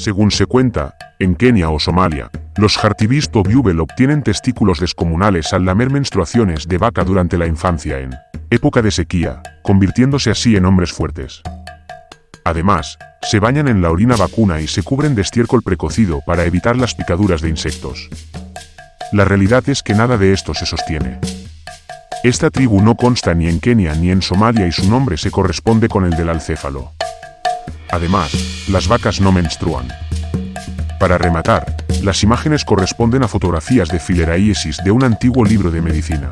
Según se cuenta, en Kenia o Somalia, los Hartibist o Bubel obtienen testículos descomunales al lamer menstruaciones de vaca durante la infancia en época de sequía, convirtiéndose así en hombres fuertes. Además, se bañan en la orina vacuna y se cubren de estiércol precocido para evitar las picaduras de insectos. La realidad es que nada de esto se sostiene. Esta tribu no consta ni en Kenia ni en Somalia y su nombre se corresponde con el del alcéfalo. Además, las vacas no menstruan. Para rematar, las imágenes corresponden a fotografías de fileraíesis de un antiguo libro de medicina.